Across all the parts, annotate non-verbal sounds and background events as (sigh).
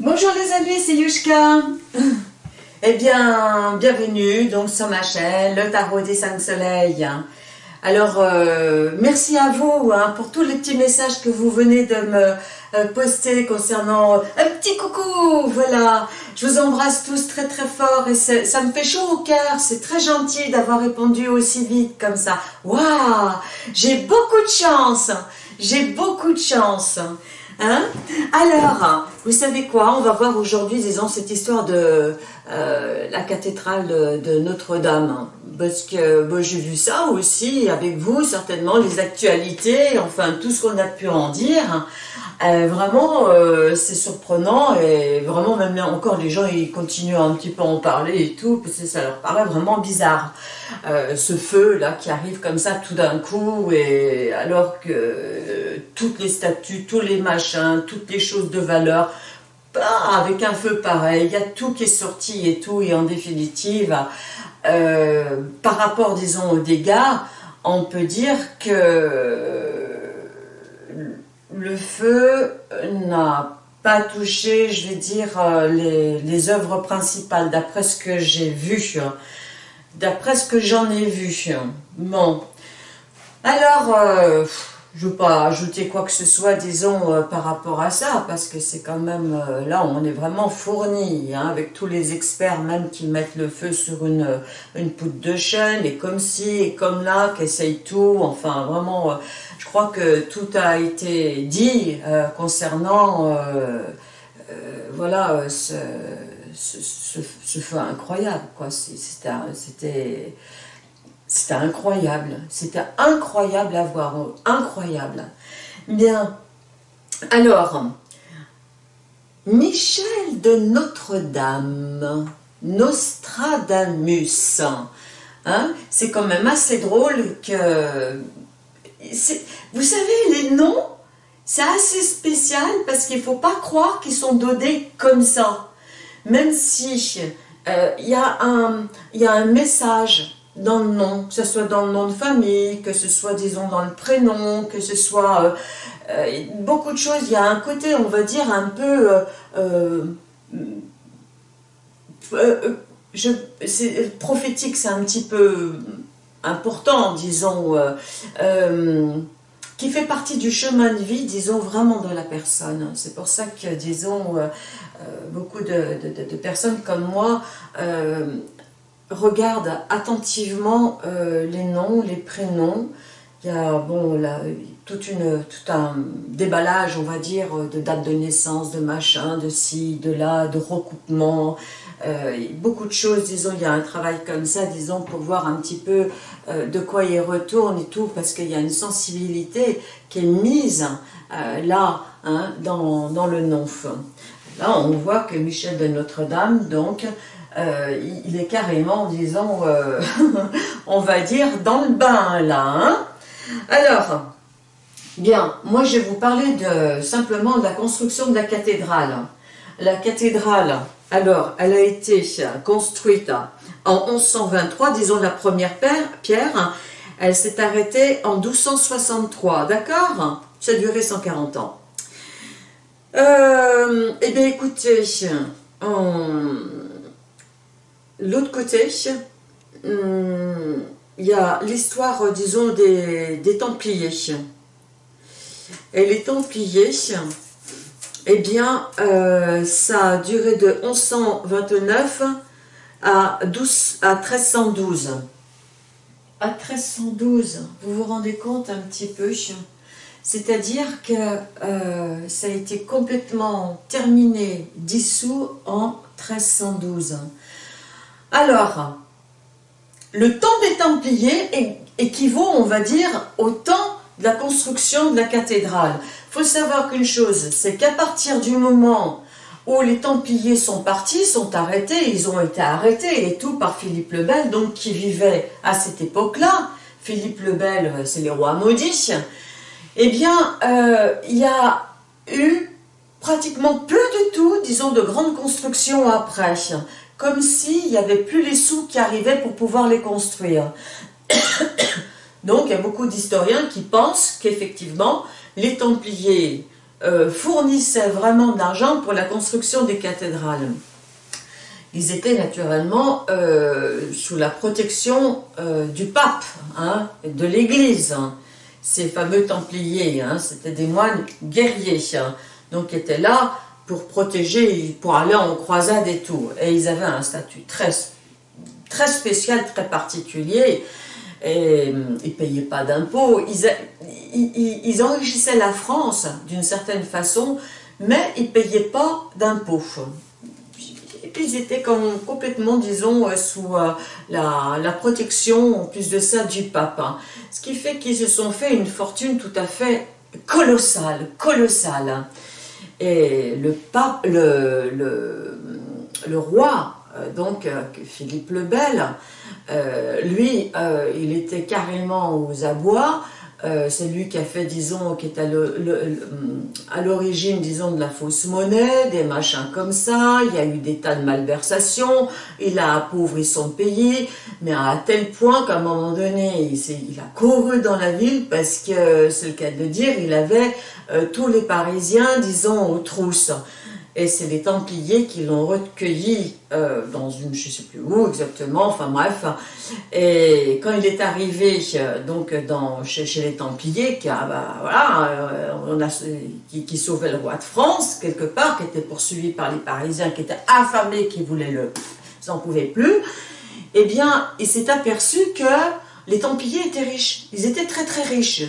Bonjour les amis, c'est Yushka. (clears throat) Eh bien, bienvenue donc sur ma chaîne, le tarot des cinq soleils. Alors, euh, merci à vous hein, pour tous les petits messages que vous venez de me euh, poster concernant un petit coucou, voilà. Je vous embrasse tous très très fort et ça me fait chaud au cœur. C'est très gentil d'avoir répondu aussi vite comme ça. Waouh, j'ai beaucoup de chance, j'ai beaucoup de chance. Hein Alors, vous savez quoi On va voir aujourd'hui, disons, cette histoire de euh, la cathédrale de, Notre-Dame. Parce que j'ai vu ça aussi avec vous, certainement, les actualités, enfin, tout ce qu'on a pu en dire. Euh, vraiment, euh, c'est surprenant et vraiment, même encore, les gens, ils continuent un petit peu à en parler et tout, parce que ça leur paraît vraiment bizarre. Ce feu-là qui arrive comme ça tout d'un coup, et alors que toutes les statues, tous les machins, toutes les choses de valeur, avec un feu pareil, il y a tout qui est sorti et tout, et en définitive, par rapport, disons, aux dégâts, on peut dire que le feu n'a pas touché, je vais dire, euh, les, œuvres principales, d'après ce que j'ai vu, d'après ce que j'en ai vu. Bon, alors, euh, je ne veux pas ajouter quoi que ce soit, disons, euh, par rapport à ça, parce que c'est quand même, euh, là, on est vraiment fourni, hein, avec tous les experts même qui mettent le feu sur une, une poutre de chêne, et comme ci, et comme là, qui essayent tout, enfin, vraiment, euh, je crois que tout a été dit concernant, voilà, ce, ce, ce, feu incroyable, quoi, c'était c'était incroyable. C'était incroyable à voir. Incroyable. Bien. Alors, Michel de Notre-Dame, Nostradamus, hein, c'est quand même assez drôle que... Vous savez, les noms, c'est assez spécial parce qu'il ne faut pas croire qu'ils sont donnés comme ça. Même si euh, il y, a un message dans le nom, que ce soit dans le nom de famille, que ce soit, disons, dans le prénom, que ce soit euh, euh, beaucoup de choses. Il y a un côté, on va dire, un peu... Euh, je, prophétique, c'est un petit peu important, disons, qui fait partie du chemin de vie, disons, vraiment de la personne. C'est pour ça que, disons, beaucoup de, personnes comme moi regarde attentivement euh, les noms, les prénoms. Il y a bon, toute une, tout un déballage, on va dire, de date de naissance, de machin, de ci, de là, de recoupement. Euh, beaucoup de choses, disons, il y a un travail comme ça, disons, pour voir un petit peu euh, de quoi il retourne et tout, parce qu'il y a une sensibilité qui est mise là, hein, dans, dans le nom. Là, on voit que Michel de Notre-Dame, donc, euh, il est carrément, disons, euh, (laughs) on va dire, dans le bain, là. Hein. Alors, bien, moi je vais vous parler de, simplement de la construction de la cathédrale. La cathédrale, alors, elle a été construite en 1123, disons la première pierre, elle s'est arrêtée en 1263, d'accord? Ça a duré 140 ans. Euh, eh bien, écoutez, on L'autre côté, hum, il y a l'histoire, disons, des, Templiers. Et les Templiers, eh bien, euh, ça a duré de 1129 à, 12, à 1312. À 1312, vous vous rendez compte un petit peu? C'est-à-dire que euh, ça a été complètement terminé, dissous en 1312. Alors, le temps des Templiers équivaut, on va dire, au temps de la construction de la cathédrale. Il faut savoir qu'une chose, c'est qu'à partir du moment où les Templiers sont partis, sont arrêtés, ils ont été arrêtés et tout par Philippe le Bel, donc qui vivait à cette époque-là. Philippe le Bel, c'est les rois maudits. Eh bien, euh, il y a eu pratiquement plus du tout, disons, de grandes constructions après comme s'il n'y avait plus les sous qui arrivaient pour pouvoir les construire. (coughs) Donc, il y a beaucoup d'historiens qui pensent qu'effectivement, les Templiers euh, fournissaient vraiment de l'argent pour la construction des cathédrales. Ils étaient naturellement euh, sous la protection euh, du pape, hein, de l'église. Ces fameux templiers, hein, c'était des moines guerriers, hein, donc ils étaient là pour protéger, pour aller en croisade et tout. Et ils avaient un statut très, très spécial, très particulier. Et ils ne payaient pas d'impôts. Ils, enrichissaient la France d'une certaine façon, mais ils ne payaient pas d'impôts. Et puis ils étaient complètement, disons, euh, sous euh, la, la, protection, en plus de ça, du pape. Hein. Ce qui fait qu'ils se sont fait une fortune tout à fait colossale, colossale. Et le pape, le, le, roi, euh, donc Philippe le Bel, lui, il était carrément aux abois, euh, c'est lui qui a fait, disons, qui est à l'origine, disons, de la fausse monnaie, des machins comme ça, il y a eu des tas de malversations, il a appauvri son pays, mais à tel point qu'à un moment donné, il, a couru dans la ville parce que, c'est le cas de le dire, il avait euh, tous les Parisiens, disons, aux trousses et c'est les Templiers qui l'ont recueilli euh, dans une, je ne sais plus où exactement, enfin bref. Et quand il est arrivé euh, donc chez, les Templiers, qui, bah, voilà, euh, a, qui, sauvait le roi de France quelque part, qui était poursuivi par les Parisiens, qui étaient affamés, qui voulaient le, ils n'en pouvaient plus. Eh bien, il s'est aperçu que les Templiers étaient riches. Ils étaient très très riches.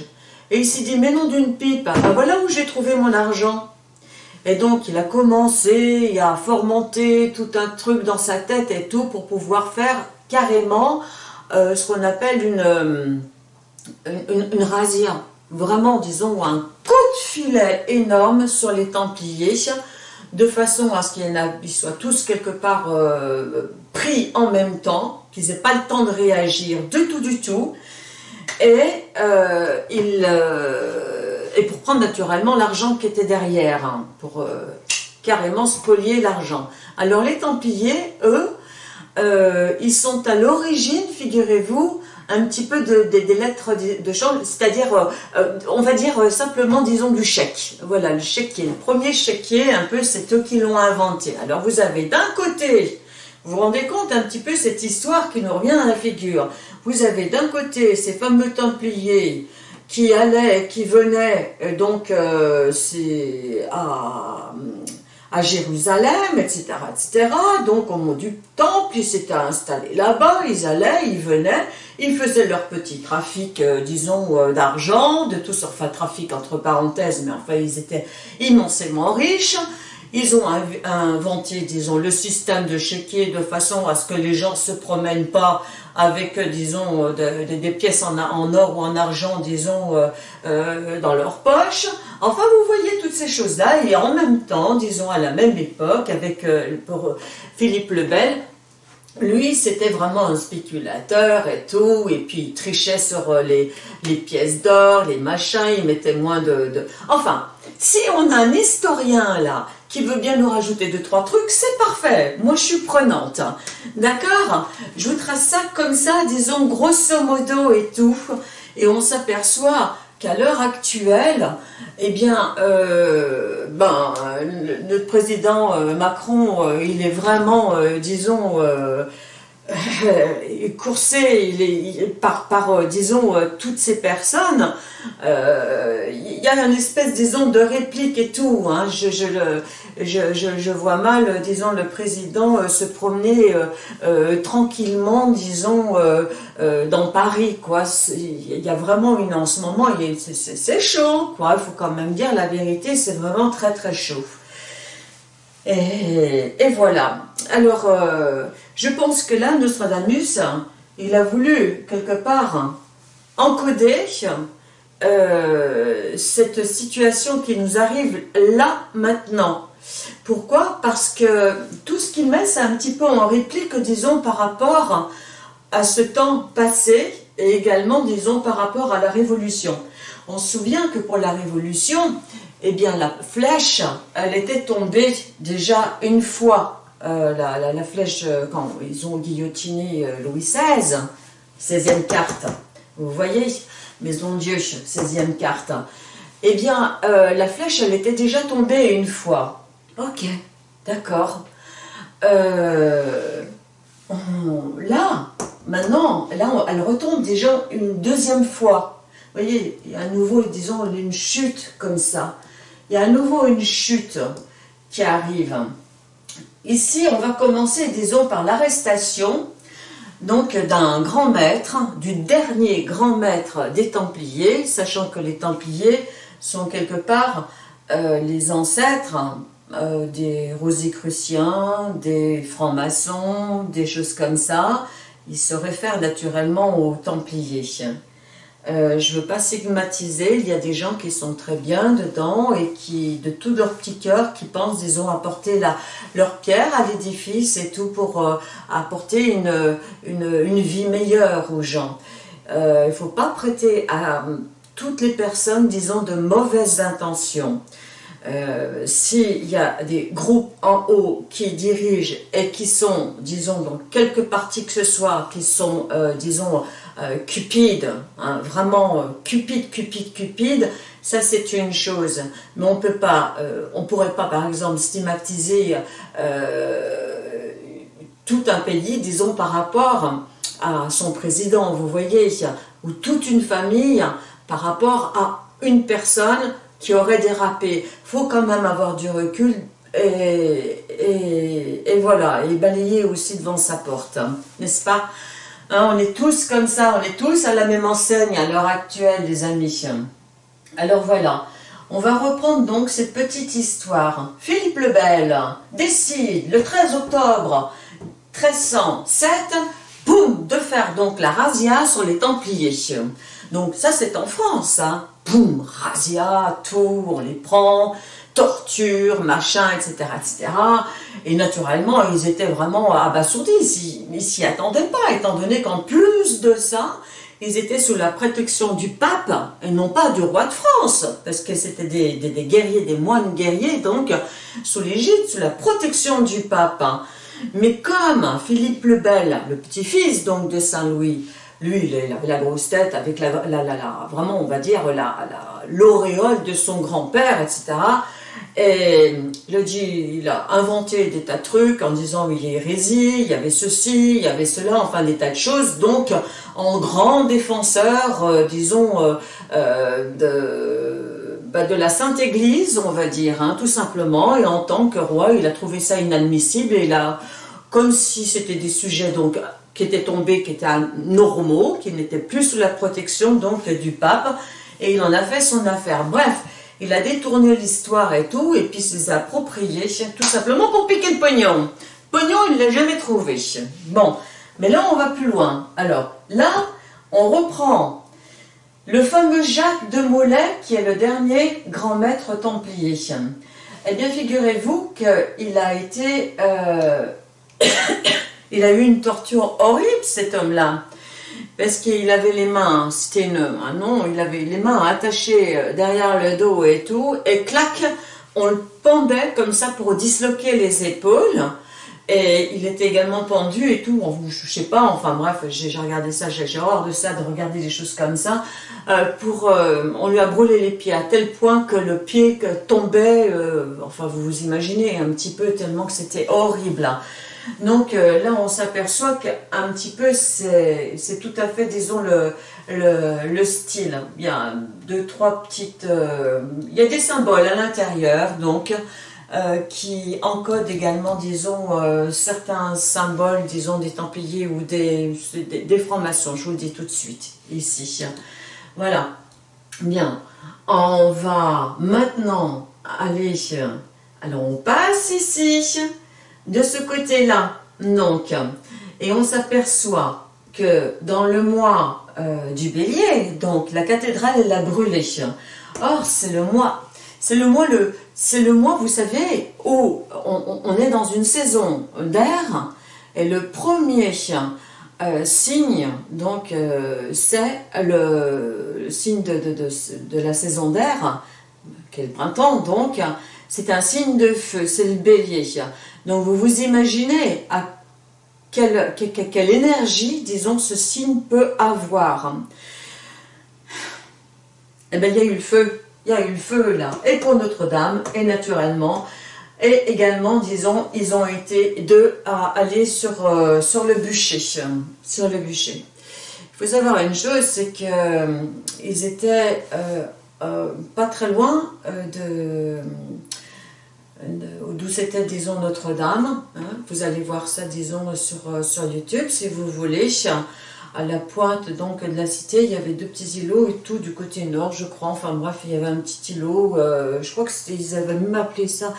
Et il s'est dit, mais non d'une pipe, bah, voilà où j'ai trouvé mon argent. Et donc, il a commencé à formenter tout un truc dans sa tête et tout pour pouvoir faire carrément euh, ce qu'on appelle euh, une, une, razzia. Vraiment, disons, un coup de filet énorme sur les Templiers, de façon à ce qu'ils soient tous quelque part euh, pris en même temps, qu'ils n'aient pas le temps de réagir du tout, du tout. Et il et pour prendre naturellement l'argent qui était derrière, hein, pour euh, carrément spolier l'argent. Alors les Templiers, eux, euh, ils sont à l'origine, figurez-vous, un petit peu de, des lettres de change, c'est-à-dire, euh, on va dire simplement, disons, du chèque. Voilà, le chéquier, le premier chéquier, un peu, c'est eux qui l'ont inventé. Alors vous avez d'un côté, vous vous rendez compte un petit peu cette histoire qui nous revient à la figure. Vous avez d'un côté ces fameux Templiers qui allait, qui venait euh, donc euh, à, à Jérusalem, etc., etc. Donc au moment du temple, ils s'étaient installés là-bas, ils allaient, ils venaient, ils faisaient leur petit trafic, euh, disons, d'argent, de tout enfin trafic entre parenthèses, mais enfin ils étaient immensément riches. Ils ont inventé, disons, le système de chéquier de façon à ce que les gens se promènent pas avec, euh, disons, euh, des pièces en, or ou en argent, disons, euh, dans leur poche. Enfin, vous voyez toutes ces choses-là, et en même temps, disons, à la même époque, avec Philippe le Bel, lui, c'était vraiment un spéculateur et tout, et puis il trichait sur les, pièces d'or, les machins, il mettait moins de... Enfin, si on a un historien là, qui veut bien nous rajouter deux, trois trucs, c'est parfait. Moi, je suis prenante. D'accord? Je vous trace ça comme ça, disons, grosso modo et tout. Et on s'aperçoit qu'à l'heure actuelle, eh bien, euh, ben, notre président euh, Macron, euh, il est vraiment, disons, coursé il est, par, par disons, toutes ces personnes, il y a une espèce, disons, de réplique et tout. Hein. je, je, le, je, je, vois mal, disons, le président se promener tranquillement, disons, dans Paris, quoi. Il y a vraiment une, en ce moment, c'est chaud, quoi. Il faut quand même dire la vérité, c'est vraiment très, très chaud. Et, voilà. Alors, je pense que là, Nostradamus, il a voulu, quelque part, encoder euh, cette situation qui nous arrive là, maintenant. Pourquoi? Parce que tout ce qu'il met, c'est un petit peu en réplique, disons, par rapport à ce temps passé, et également, disons, par rapport à la Révolution. On se souvient que pour la Révolution, eh bien, la flèche, elle était tombée déjà une fois euh, la, flèche, euh, quand ils ont guillotiné euh, Louis XVI, 16e carte, vous voyez, Maison Dieu, 16e carte, eh bien, la flèche, elle était déjà tombée une fois. Ok, d'accord. Là, maintenant, là, elle retombe déjà une deuxième fois. Vous voyez, à nouveau, disons, une chute comme ça. Il y a à nouveau une chute qui arrive. Ici, on va commencer, disons, par l'arrestation donc d'un grand maître, du dernier grand maître des Templiers, sachant que les Templiers sont quelque part euh, les ancêtres euh, des Rosicruciens, des francs-maçons, des choses comme ça. Ils se réfèrent naturellement aux Templiers. Euh, je ne veux pas stigmatiser, il y a des gens qui sont très bien dedans et qui, de tout leur petit cœur, qui pensent qu'ils ont apporté leur pierre à l'édifice et tout pour euh, apporter une, une, vie meilleure aux gens. Euh, il ne faut pas prêter à toutes les personnes, disons, de mauvaises intentions. S'il y a des groupes en haut qui dirigent et qui sont, disons, dans quelque partie que ce soit, qui sont, disons, euh, cupide, hein, vraiment euh, cupide, cupide, cupide, ça c'est une chose. Mais on peut pas, euh, on pourrait pas par exemple stigmatiser tout un pays, disons par rapport à son président, vous voyez, ou toute une famille par rapport à une personne qui aurait dérapé. faut quand même avoir du recul et voilà, et balayer aussi devant sa porte, n'est-ce pas? Hein, on est tous comme ça, on est tous à la même enseigne à l'heure actuelle, les amis. Alors voilà, on va reprendre donc cette petite histoire. Philippe le Bel décide le 13 octobre 1307, boum, de faire donc la razzia sur les Templiers. Donc ça c'est en France, hein. boum, razzia, tout, on les prend, torture, machin, etc., etc. Et naturellement, ils étaient vraiment abasourdis, ils s'y attendaient pas, étant donné qu'en plus de ça, ils étaient sous la protection du pape, et non pas du roi de France, parce que c'était des, guerriers, des moines guerriers, donc sous l'égide, sous la protection du pape. Mais comme Philippe le Bel, le petit-fils donc de Saint-Louis, lui, il avait la grosse tête avec la, la, la, vraiment, on va dire, l'auréole de son grand-père, etc. Et il a inventé des tas de trucs en disant il a hérésie, il y avait ceci, il y avait cela, enfin des tas de choses. Donc, en grand défenseur, euh, disons, euh, euh, de, bah, de la Sainte Église, on va dire, hein, tout simplement. Et en tant que roi, il a trouvé ça inadmissible et il a, comme si c'était des sujets donc qui étaient tombés, qui étaient normaux, qui n'étaient plus sous la protection donc du pape, et il en a fait son affaire. Bref, il a détourné l'histoire et tout, et puis s'est approprié, tout simplement pour piquer le pognon. Pognon, il ne l'a jamais trouvé. Bon, mais là, on va plus loin. Alors, là, on reprend le fameux Jacques de Molay, qui est le dernier grand maître templier. Eh bien, figurez-vous qu'il a été... Euh, (coughs) il a eu une torture horrible, cet homme-là parce qu'il avait les mains, c'était une, ah non, il avait les mains attachées euh, derrière le dos et tout, et clac, on le pendait comme ça pour disloquer les épaules, et il était également pendu et tout, je sais pas, enfin bref, j'ai regardé ça, j'ai horreur de ça, de regarder des choses comme ça, euh, pour, euh, on lui a brûlé les pieds à tel point que le pied tombait, enfin vous vous imaginez un petit peu, tellement que c'était horrible. Hein. Donc euh, là, on s'aperçoit qu'un petit peu, c'est tout à fait, disons, le, le, style. Il y a deux, trois petites... Euh, il y a des symboles à l'intérieur, donc, euh, qui encodent également, disons, certains symboles, disons, des Templiers ou des, des, francs-maçons. Je vous le dis tout de suite, ici. Voilà. Bien. On va maintenant aller... Alors, on passe ici de ce côté-là, donc, et on s'aperçoit que dans le mois euh, du bélier, donc la cathédrale elle a brûlé. Or, c'est le mois, c'est le mois, le, c'est le mois, vous savez, où on, est dans une saison d'air, et le premier euh, signe, donc, euh, c'est le, signe de, de, la saison d'air, qui est le printemps, donc, c'est un signe de feu, c'est le bélier. Donc vous vous imaginez à quelle, énergie, disons, ce signe peut avoir. Eh bien, il y a eu le feu. il y a eu le feu là, et pour Notre-Dame, et naturellement, et également, disons, ils ont été deux à aller sur, euh, le bûcher, sur le bûcher. Il faut savoir une chose, c'est qu'ils euh, étaient euh, pas très loin de, d'où c'était, disons, Notre-Dame. Hein. Vous allez voir ça, disons, sur, sur YouTube, si vous voulez à la pointe donc de la cité, il y avait deux petits îlots et tout du côté nord, je crois. Enfin bref, il y avait un petit îlot, je crois que ils avaient même appelé ça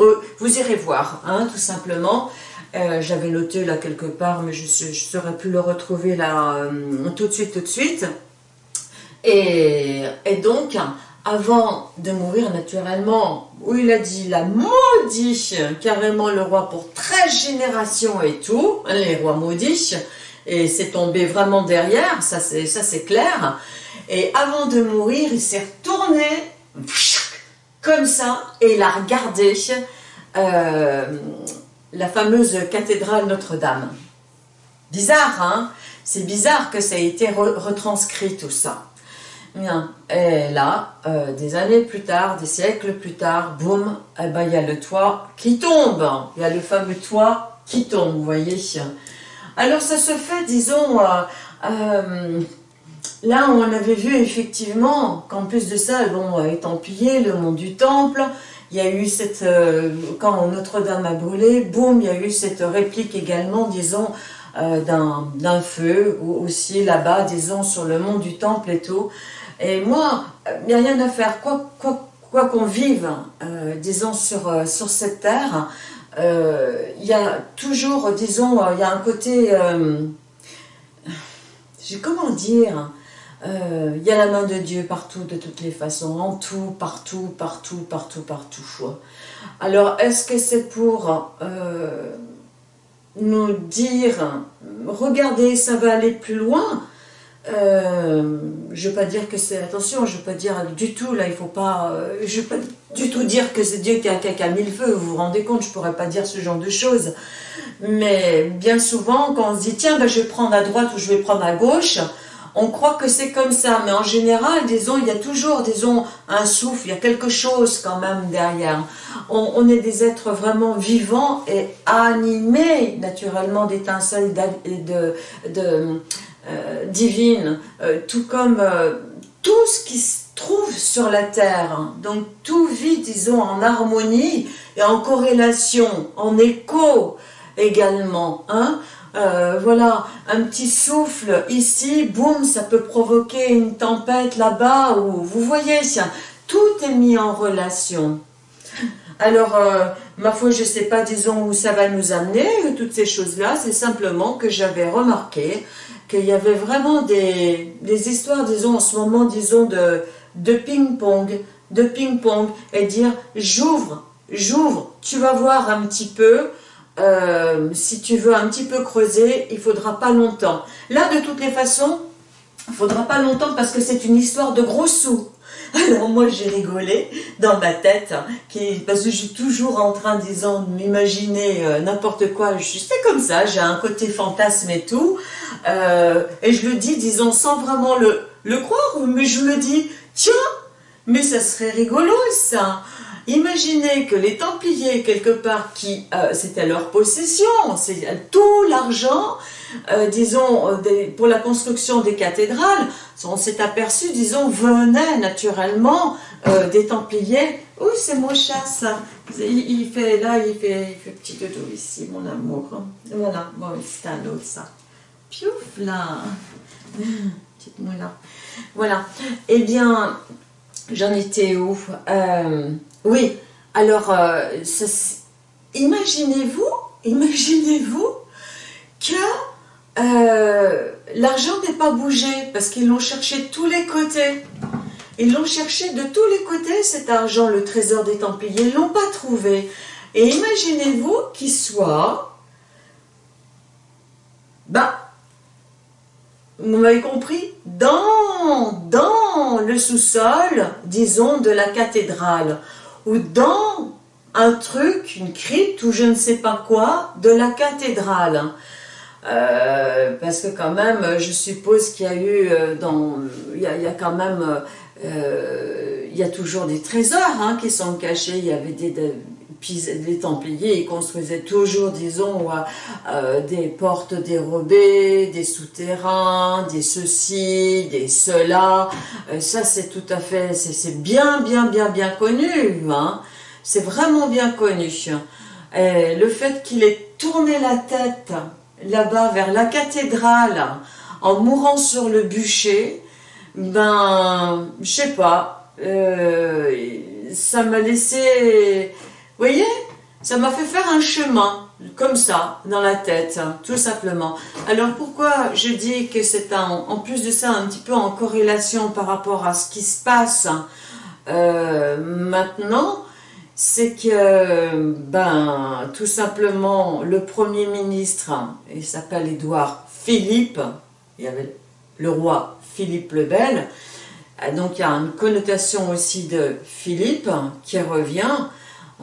euh, vous irez voir, hein, tout simplement. Euh, j'avais noté là quelque part, mais je ne saurais plus le retrouver là euh, tout de suite, tout de suite. Et, donc, avant de mourir naturellement, où il a dit la maudit carrément le roi pour 13 générations et tout, les rois maudits, et c'est tombé vraiment derrière, ça c'est clair. Et avant de mourir, il s'est retourné comme ça, et il a regardé euh, la fameuse cathédrale Notre-Dame. Bizarre, hein? C'est bizarre que ça ait été retranscrit tout ça. Et là, euh, des années plus tard, des siècles plus tard, boum, eh ben, il y a le toit qui tombe. Il y a le fameux toit qui tombe, vous voyez. Alors ça se fait, disons, euh, Là, on avait vu effectivement qu'en plus de ça, bon, Étampillé, le mont du Temple, il y a eu cette, euh, quand Notre-Dame a brûlé, boum, il y a eu cette réplique également, disons, euh, d'un feu, aussi là-bas, disons, sur le mont du Temple et tout. Et moi, il n'y a rien à faire, quoi qu'on vive, euh, disons, sur, sur cette terre, il y a toujours, disons, il y a un côté, comment dire, euh, il y a la main de Dieu partout, de toutes les façons, en tout, partout, partout, partout, partout. Alors, est-ce que c'est pour euh, nous dire, regardez, ça va aller plus loin euh, je ne veux pas dire que c'est, attention, je ne veux pas dire du tout, là, il faut pas, je ne veux pas du tout dire que c'est Dieu qui a, qui a, mis le feu, vous vous rendez compte, je ne pourrais pas dire ce genre de choses. Mais bien souvent, quand on se dit, tiens, ben, je vais prendre à droite ou je vais prendre à gauche, on croit que c'est comme ça, mais en général, disons, il y a toujours, disons, un souffle, il y a quelque chose quand même derrière. On, est des êtres vraiment vivants et animés, naturellement, d'étincelles de, de, euh, divines, euh, tout comme euh, tout ce qui se trouve sur la Terre. Donc, tout vit, disons, en harmonie et en corrélation, en écho également. Hein voilà, un petit souffle ici, boum, ça peut provoquer une tempête là-bas, ou vous voyez, tout est mis en relation. Alors, ma foi, je ne sais pas, disons, où ça va nous amener, toutes ces choses-là, c'est simplement que j'avais remarqué qu'il y avait vraiment des, histoires, disons, en ce moment, disons, de, ping-pong, de ping-pong, et dire, j'ouvre, j'ouvre, tu vas voir un petit peu, euh, si tu veux un petit peu creuser, il faudra pas longtemps. Là, de toutes les façons, il faudra pas longtemps parce que c'est une histoire de gros sous. Alors moi j'ai rigolé dans ma tête, qui, parce que je suis toujours en train, disons, de m'imaginer euh, n'importe quoi, je suis comme ça, j'ai un côté fantasme et tout, euh, et je le dis, disons, sans vraiment le, le croire, mais je me dis, tiens, mais ça serait rigolo ça Imaginez que les Templiers, quelque part, qui euh, c'était leur possession, c'est tout l'argent, euh, disons, euh, pour la construction des cathédrales, on s'est aperçu, disons, venait naturellement des Templiers. Oh, c'est mon chat, ça. Il, fait, là, il fait, il fait petit dodo ici, mon amour. Voilà, bon, c'est un autre, ça. Piouf, là. Petite moula. Voilà. Eh bien, j'en étais où oui, alors, euh, imaginez-vous, imaginez-vous que euh, l'argent n'est pas bougé parce qu'ils l'ont cherché de tous les côtés. Ils l'ont cherché de tous les côtés, cet argent, le trésor des Templiers, ils ne l'ont pas trouvé. Et imaginez-vous qu'il soit, bah, vous m'avez compris, dans, dans le sous-sol, disons, de la cathédrale ou dans un truc, une crypte ou je ne sais pas quoi de la cathédrale. Euh, parce que quand même, je suppose qu'il y a eu, euh, dans, il y a, quand même, euh, il y a toujours des trésors hein, qui sont cachés. Il y avait des, les Templiers, ils construisaient toujours, disons, euh, des portes dérobées, des souterrains, des ceci, des cela. Euh, ça, c'est tout à fait, c'est bien, bien, bien, bien connu. Hein. C'est vraiment bien connu. Le fait qu'il ait tourné la tête là-bas vers la cathédrale en mourant sur le bûcher, ben, je sais pas, euh, ça m'a laissé voyez Ça m'a fait faire un chemin, comme ça, dans la tête, tout simplement. Alors pourquoi je dis que c'est en plus de ça un petit peu en corrélation par rapport à ce qui se passe euh, maintenant c'est que, ben, tout simplement, le Premier ministre, il s'appelle Édouard Philippe, il y avait le roi Philippe le Bel, donc il y a une connotation aussi de Philippe qui revient,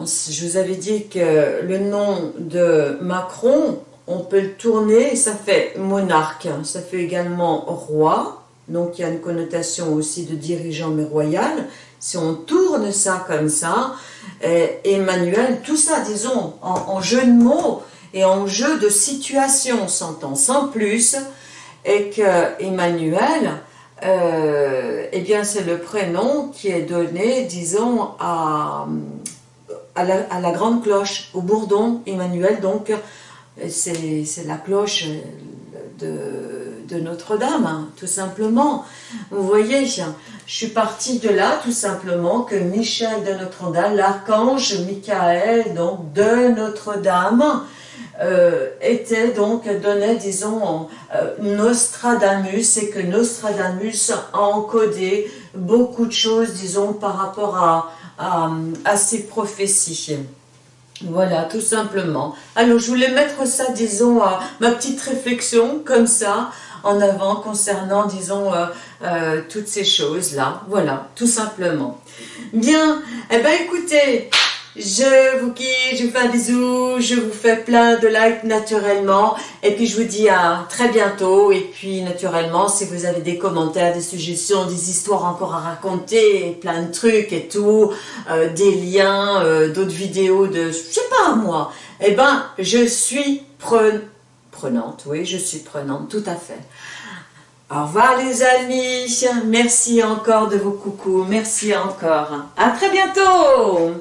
je vous avais dit que le nom de Macron, on peut le tourner, ça fait monarque, ça fait également roi, donc il y a une connotation aussi de dirigeant mais royal. Si on tourne ça comme ça, Emmanuel, tout ça, disons, en, jeu de mots et en jeu de situation, s'entend sans plus, et que Emmanuel, euh, eh bien c'est le prénom qui est donné, disons, à à la, grande cloche, au bourdon Emmanuel, donc c'est la cloche de, Notre-Dame, hein, tout simplement. Vous voyez, je suis partie de là, tout simplement, que Michel de Notre-Dame, l'archange Michael, donc de Notre-Dame, euh, était donc, donnait, disons, euh, Nostradamus, et que Nostradamus a encodé beaucoup de choses, disons, par rapport à, à, ces prophéties. Voilà, tout simplement. Alors, je voulais mettre ça, disons, à ma petite réflexion, comme ça, en avant, concernant, disons, euh, euh, toutes ces choses-là. Voilà, tout simplement. Bien, eh ben écoutez, je vous quitte, je vous fais un bisou, je vous fais plein de likes naturellement. Et puis je vous dis à très bientôt. Et puis naturellement, si vous avez des commentaires, des suggestions, des histoires encore à raconter, plein de trucs et tout, euh, des liens, euh, d'autres vidéos de, je sais pas moi, eh ben je suis prenante, oui, je suis prenante, tout à fait. Au revoir les amis, merci encore de vos coucous, merci encore. À très bientôt